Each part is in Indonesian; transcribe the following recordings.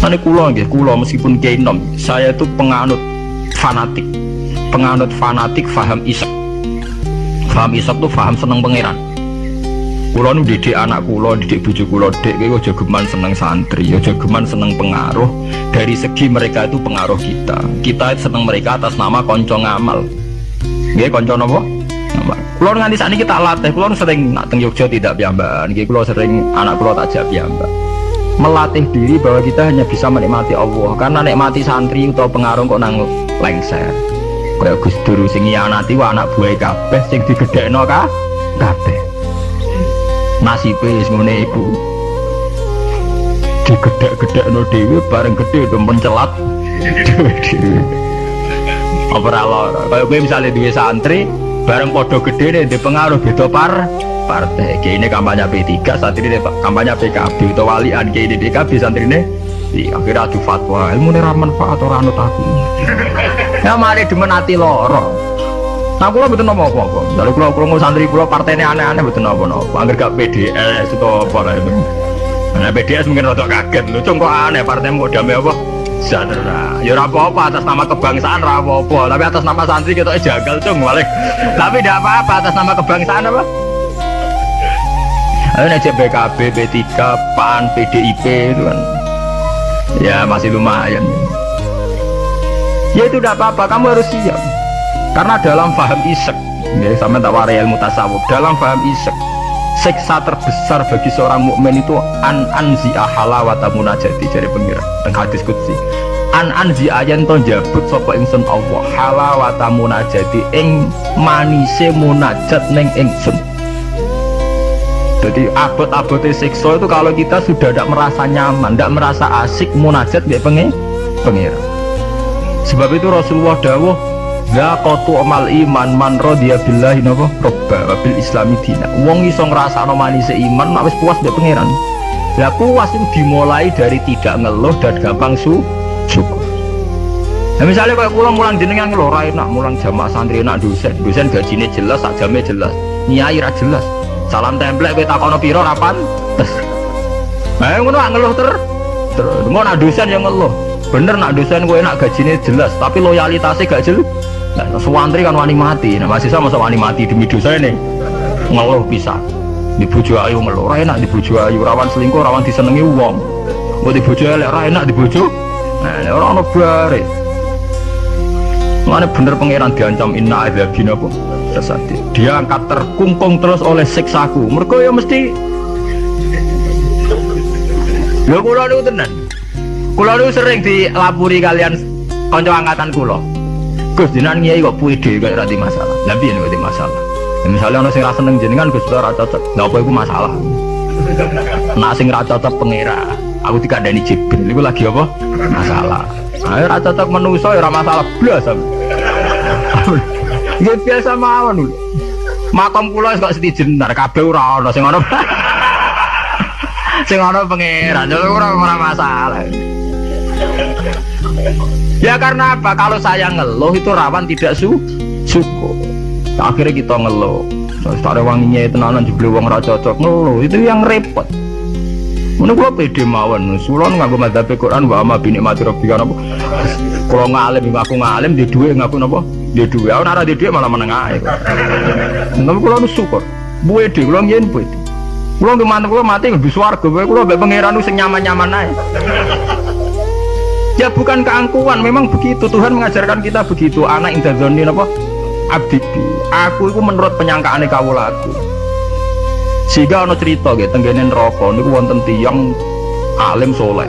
Tani kulo nggih, kulo meskipun kiai nom, saya itu penganut fanatik. Penganut fanatik faham isak. Faham isak tuh faham seneng pangeran. Kulo nu didik anak kulo, didik bojo kulo, dek kowe aja geman seneng santri, aja geman seneng pengaruh. Dari segi mereka itu pengaruh kita. Kita seneng mereka atas nama konco ngamal. Nggih konco? Ngamal. Kulo nganti saat ini kita latih, kulo sering nak teng tidak piyambakan. Nggih kulo sering anak kulo tak jak piyambak melatih diri bahwa kita hanya bisa menikmati Allah. Karena nikmati santri atau pengaruh kok nang lengser. Kayak Gus Dur sing nanti wa anak buah kabeh sing digedhekno ka kabeh. Nasibe wis ngene iku digedhek-gedhekno dhewe bareng gede do mencelat. Dhewe apa ora lara? Kaya misale duwe santri bareng padha gede di pengaruh beda par partai. Kayak ini kampanye P3 saat ini kampanye PKB atau walian kayak ini PKB santri ini di akhirnya adu fatwa. Ilmu ini manfaat orang anut aku. Ya mari dimenati loro nah kalau betul nopo apa apa kalau kalau kalau santri kalau partai ini aneh-aneh betul nopo nopo agar gak PDS itu apa lah itu. Nah PDS mungkin rada kaget. Lu kok aneh partai mau damai apa? Sadara, ya apa-apa atas nama kebangsaan apa-apa, tapi atas nama santri kita jagal cung balik. Tapi tidak apa-apa atas nama kebangsaan apa? Ayo aja BKB, B3, PAN, PDIP itu kan. Ya masih lumayan. Ya itu tidak apa-apa, kamu harus siap. Karena dalam faham isek ya, Sama tak warai ilmu tasawuf Dalam faham isek Seksa terbesar bagi seorang mukmin itu An anzi ahalawata munajati Jadi pengira, tengah hadis kutsi An anzi ayan to jabut Sopo ingsun Allah Halawata munajati Ing manise munajat neng ingsun jadi abot-abotnya seksual itu kalau kita sudah tidak merasa nyaman, tidak merasa asik, munajat dia pengen, pengen. Sebab itu Rasulullah dawuh, kotu amal iman man rodiya billahi napa robba wabil islami dina. Wong iso ngrasakno manise iman nek wis puas mbek pangeran. Lah puas itu dimulai dari tidak ngeluh dan gampang su syukur. Nah misalnya kalau pulang mulang jenengan ngeluh ra enak, mulang jamaah santri enak dosen, dosen gajinya jelas, sak jamnya jelas, nyai jelas salam template kita kono piro rapan? Nah ngono ngeluh ter. Terus mau nak dosen yang ngeluh. Bener nak dosen gue nak gajinya jelas tapi loyalitasnya gak jelas nah suwantri kan wani mati. Nah masih sama wani mati demi dosa ini? Ngeluh bisa. Di ayu ngeluh. Enak di ayu. Rawan selingkuh rawan disenengi uang mau di bujo elek enak di bujo nah ini orang no baris mana bener pangeran diancam inna adzabina apa sesati. Dia angkat terkungkung terus oleh siksaku. Mereka ya mesti lo kulo itu tenan. Kulo itu sering dilapuri kalian konco angkatan kulo Gus jinan ngiyai kok puide gak rati masalah. Tapi ini gak masalah? Ya, misalnya orang sing rasa seneng jenengan Gus ora cocok. Lha apa iku masalah? Nak sing ra cocok pengira aku dikandani Jibril. Itu lagi apa? Masalah. Ayo ra cocok menuso ya ora masalah. Blas Ya biasa mawon lho. Makom kula kok setijenar kabeh ora ana sing ana. sing ana pangeran, ora ora masalah. Ya karena apa? Kalau saya ngeluh itu rawan tidak su syukur. Akhirnya kita ngeluh. Terus ada wanginya itu nanan jebule wong ora cocok ngeluh. Itu yang repot. Mana gua pede mawon, sulon nganggo madzhab Quran wa ama bini mati rabbika napa. Kalau ngalim ngaku ngalim di duwe ngaku napa? Di duwe. Aku di duwe malah meneng ae. Tapi kula nu syukur. Buwe di kula yen buwe. Kula nu mantep kula mati lebih swarga, kula mbek pangeran sing nyaman-nyaman ae. Ya bukan keangkuhan, memang begitu Tuhan mengajarkan kita begitu. Anak indah zoni apa? Abdi. Aku itu menurut penyangkaan kawula aku sehingga ono cerita gitu tenggene neraka niku wonten tiyang alim soleh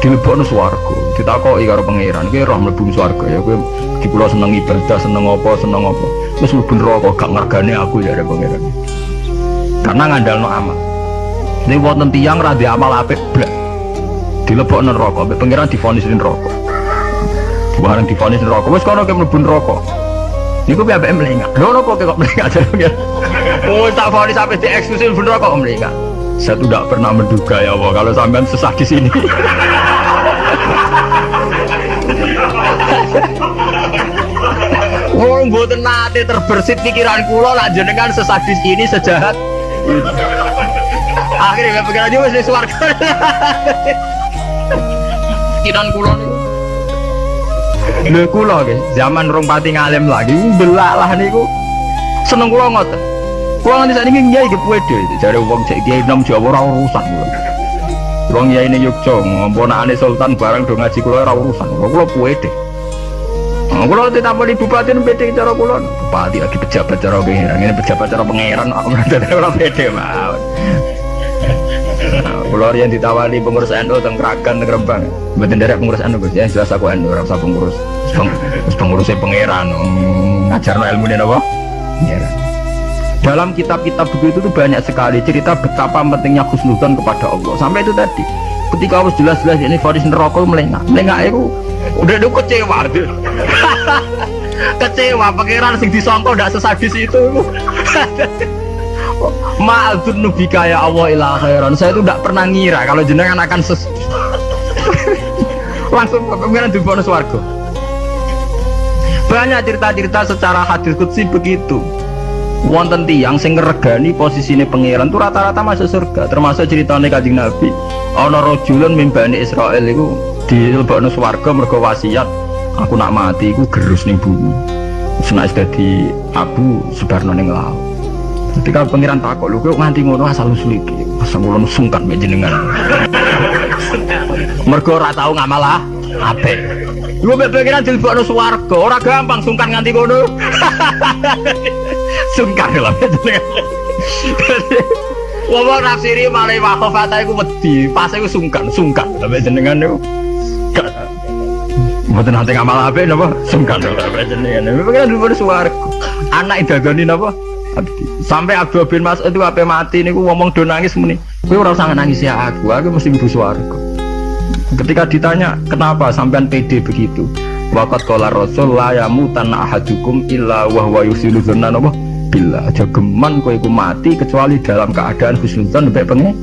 dilebokno swarga. Ditakoki karo pangeran. Kowe roh mlebu swarga ya. Kowe di seneng ibadah seneng apa seneng apa. Wis mlebu neraka gak aku ya ada pangeran. Karena ngandalno amal. Ini wonten tiyang ra amal apik blak dilebokno neraka. Mbek pangeran divonis neraka. Bareng divonis neraka. Wis kono ke mlebu neraka. Niku piye ambek mlengak lho napa kok mlengak jare Oh, tak vonis sampai di eksklusif kok mereka. Saya tidak pernah menduga ya Allah kalau sampean sesah di sini. Oh, mboten nate terbersit pikiran kula nak jenengan sesadis ini sejahat. Akhirnya pikiran dia wis swarga. keyakinan kula niku lho kula nggih zaman rong pati ngalim lagi belalah niku seneng kula ngoten kula nganti sakniki kiai ge pede jare wong cek kiai nom Jawa ora urusan. Kula Wong kiai ini Yogyo ngomponane sultan barang do ngaji kula ora urusan. Pede Nah, kalau tidak mau bupati nu beda cara kulo, bupati lagi pejabat cara pangeran, ini pejabat cara pangeran, aku nanti kalau beda mau. Kulo yang ditawari pengurus NU teng Kragan teng Rembang, betul dari pengurus NU ya jelas aku NU, rasa pengurus, pengurusnya pangeran, no ilmu apa? Pangeran. Dalam kitab-kitab begitu tuh banyak sekali cerita betapa pentingnya khusnudan kepada Allah. Sampai itu tadi, ketika harus jelas-jelas ini Faris neraka melengah, melengah itu udah udah kecewa tuh kecewa pangeran sing disongkol tidak sesadis itu. Ma'adzun nubika ya Allah ilah khairan. Saya itu tidak pernah ngira kalau jenengan akan ses Langsung pangeran di bonus warga Banyak cerita-cerita secara hadis kutsi begitu Wonten tiang sing ngeregani posisinya pangeran itu rata-rata masuk surga termasuk ceritanya kajing Nabi. Ono rojulun mimbani Israel itu di lebokno swarga mergo wasiat aku nak mati iku gerus ning bumi. Senak dadi abu sebarno ning laut. Ketika pangeran takok lho kok nganti ngono asal usul iki? Asal kula sungkan mek jenengan. Mergo ora tau ngamalah apik Lu mek pangeran dilebokno swarga ora gampang sungkan nganti ngono sungkan jenengan Wong nafsiri malah wakafata iku wedi, pas iku sungkan, sungkan. Sampe jenengan niku Mboten nanti ngamal apik napa? Sungkan ora jenengan. Pengen dulu suwarga. Anak idagani napa? Sampai Abdul bin Mas itu apa mati niku ngomong do nangis muni. Kowe ora usah nangis ya aku, aku mesti mlebu swarga. Ketika ditanya kenapa sampean PD begitu? Waqat qala Rasul la yamutan ahadukum illa wa huwa yusilu dzanna napa? Bila aja geman kowe iku mati kecuali dalam keadaan husnudzon baik pengen.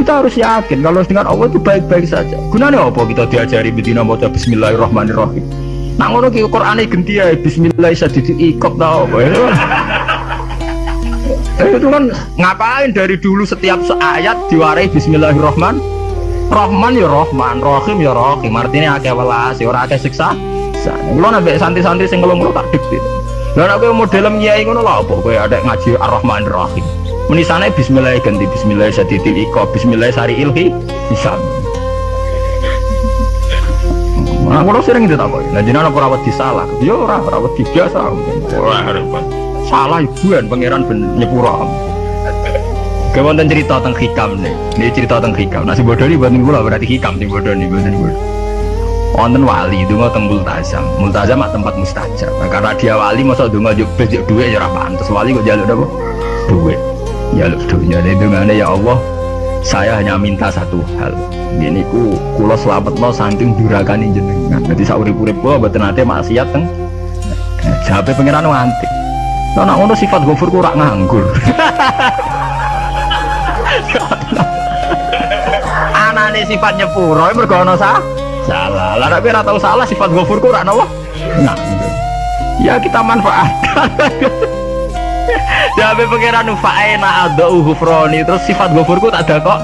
Kita harus yakin kalau dengan Allah itu baik-baik saja. Gunanya apa kita diajari bedina baca bismillahirrahmanirrahim? Nah ngono ki Qur'ane genti ya bismillah sadidi ikop tau apa? Eh, itu kan ngapain dari dulu setiap ayat diwarai bismillahirrahman Rahman ya Rahman, Rahim ya Rahim. Artinya akeh welas, ya ora akeh siksa. Kulo nabe santai-santai sing ngelung tak dikit. Lah nek model nyai ngono lho apa kowe ada ngaji Ar-Rahman Ar-Rahim. Menisane bismillah ganti bismillah sadidil iko bismillah sari ilhi bisa. Nah, kalau sering itu tak Nah, jenengan apa rawat disalah? Ya ora rawat biasa. Ora salah ibuan pangeran ben nyepura. Kawan cerita tentang hikam nih. Ini cerita tentang hikam. Nasi bodoh ini buat gula berarti hikam nih bodoh nih buat bodoh. Wonten wali itu nggak tentang multazam. Multazam tempat mustajab. Nah, karena dia wali masa dungo juk bejek duit ya Terus Wali kok jaluk apa? Duit ya dunia ini dengan ya Allah saya hanya minta satu hal ini ku kulo selamat no saking durakan jenengan jadi sauri purip gua betul nanti maksiat teng sampai pengiran ngantik nah ngono sifat gofur kurang nganggur anane sifatnya puro mergono sah salah lah tapi tahu salah sifat gofur kurang nawa nganggur ya kita manfaatkan Jabe pangeran fa'ena adau hufroni terus sifat gofurku tak ada kok.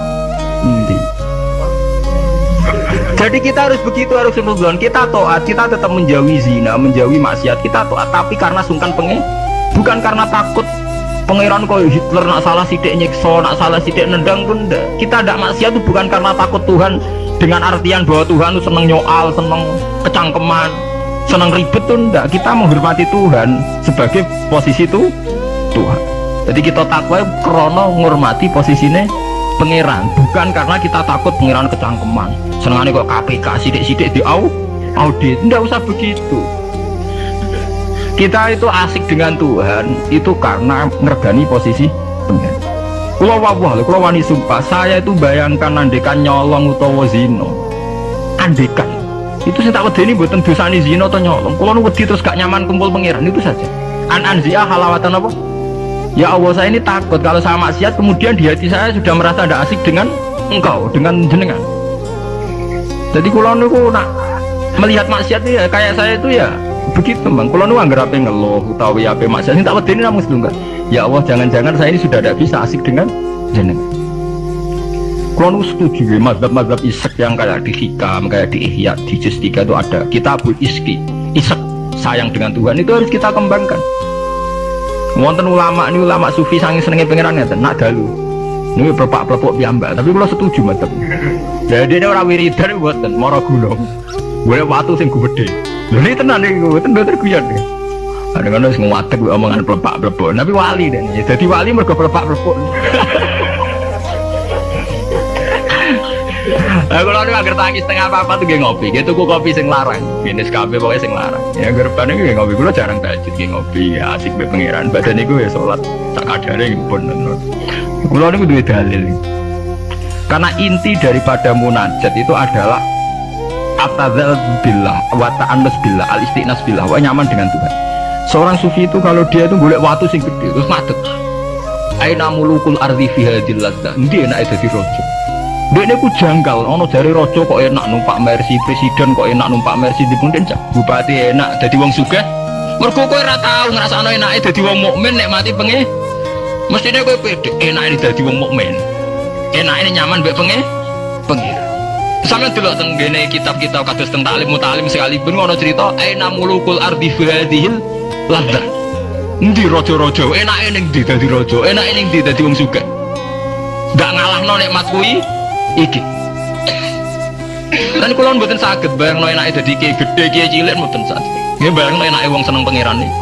Jadi kita harus begitu harus sunudon. Kita toat, kita tetap menjauhi zina, menjauhi maksiat. Kita toat, tapi karena sungkan pengen, bukan karena takut pangeran kau Hitler nak salah sidik nyekso, nak salah sidik nendang pun enggak. Kita tidak maksiat itu bukan karena takut Tuhan. Dengan artian bahwa Tuhan itu seneng nyoal, seneng kecangkeman, seneng ribet tuh enggak. Kita menghormati Tuhan sebagai posisi itu Tuhan. Jadi kita takwa krono ngurmati posisinya pangeran. Bukan karena kita takut pangeran kecangkeman. Senangannya kok KPK sidik-sidik di au audit. Tidak usah begitu kita itu asik dengan Tuhan itu karena ngergani posisi pangeran kalau wawah, kalau wani sumpah saya itu bayangkan andekan nyolong utawa zino andekan. Itu saya tak ini buatan dosani zino atau nyolong. Kalau wedi terus gak nyaman kumpul pangeran itu saja. An anzia halawatan apa? Ya Allah saya ini takut kalau saya maksiat kemudian di hati saya sudah merasa tidak asik dengan engkau, dengan jenengan. Jadi kalau niku nak melihat maksiat ya kayak saya itu ya begitu bang. Kalau nu anggar apa ngeluh ya apa ini tak ini namun sedungkan. Ya Allah jangan-jangan saya ini sudah tidak bisa asik dengan jenengan. Kalau setuju ya, mazhab-mazhab isek yang kayak di hikam, kayak di ihya, di juz 3 itu ada kitabul iski, isek, sayang dengan Tuhan itu harus kita kembangkan. Wonten ulama ini ulama sufi sangi senengnya pengiran ya, nak dalu. Ini perpak perpuk piambak, tapi kalau setuju mazhab. Jadi ini orang wiridan buatan, moro gulung. Boleh waktu sing gede. Ini tenan nih, gue tenan terguyon nih. Ada kan harus nguatek omongan perpak perpuk, tapi wali deh. Jadi wali mereka perpak perpuk. Nah, kalau ada agar tangis setengah apa apa tuh gue ngopi, gitu gue kopi sing larang, jenis kafe pokoknya sing larang. Ya gerban ini gue ngopi, gue jarang tajud gue ngopi, ya asik be pangeran. Badan gue ya sholat, tak ada yang pun. Kalau ini gue dalil. Karena inti daripada munajat itu adalah atadzal billah, wa ta'annus billah, al istiqnas billah, wa nyaman dengan Tuhan. Seorang sufi itu kalau dia itu boleh waktu sing gede, terus ngadeg. Aina mulukul ardi fi hadil ladza. Ndi enak dadi raja. Dekne ku janggal, ono jari raja kok enak numpak mercy, presiden kok enak numpak mercy di punden. Bupati enak dadi wong sugih. Mergo kowe ora tau ngrasakno enake dadi wong mukmin nek mati pengen. Mestine kowe pede enake dadi wong mukmin. Enake nyaman mbek pengen. Pengen. Sampe delok teng ngene kitab-kitab kados teng taklim mutalim sekalipun ono cerita aina mulukul ardi fi hadhil ladza. Endi raja-raja? Enake ning ndi dadi raja, enake ning ndi dadi wong sugih. Gak ngalahno nikmat kuwi? Iki. Dan kalau mboten sakit bayang lo enake dadi kiai gede kiai cilik mboten sakit nggih bayang lo enake wong seneng pangeran niku